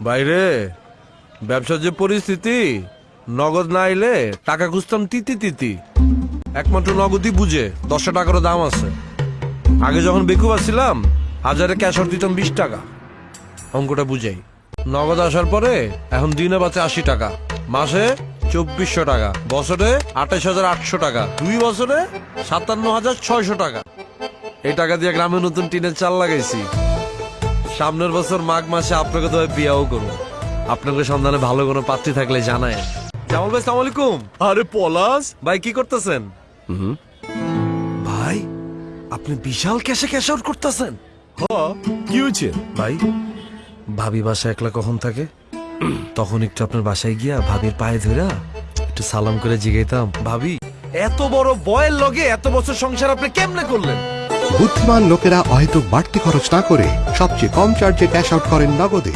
বাইরে, ব্যবসার যে পরিস্থিতি, নগদ না এলে টাকা খুঁজতাম তিতি তিতি। একমাত্র নগদই বুঝে দশটা টাকারও দাম আছে। আগে যখন বেকুব ছিলাম হাজারে ক্যাশর দিতাম বিশ টাকা। অঙ্কটা বুঝাই। নগদ আসার পরে, এখন দিনে বাঁচে আশি টাকা। মাসে চব্বিশশো টাকা, বছরে আঠাশ হাজার আটশো টাকা, দুই বছরে সাতান্ন হাজার ছয়শো টাকা। এই টাকা দিয়ে গ্রামে নতুন টিনের চাল লাগাইছি। সামনের বছর মাঘ মাসে আপনাকে তো বিয়াও করব। আপনাকে সন্ধানে ভালো কোনো পাত্রী থাকলে জানায়। জামাল ভাই সালাম আলাইকুম। আরে পলাশ। ভাই কি করতেছেন? ভাই আপনি বিশাল ক্যাশে ক্যাশ আউট করতেছেন। হ কি হয়েছে? ভাই ভাবি বাসা একলা কখন থাকে? তখন একটু আপনার বাসায় গিয়া ভাবির পায়ে ধরা একটু সালাম করে জিগাইতাম। ভাবি এত বড় বয়ের লগে এত বছর সংসার আপনি কেমনে করলেন? বুদ্ধিমান লোকেরা অহেতুক বাড়তি খরচ না করে সবচেয়ে কম চার্জে ক্যাশ আউট করেন নগদে।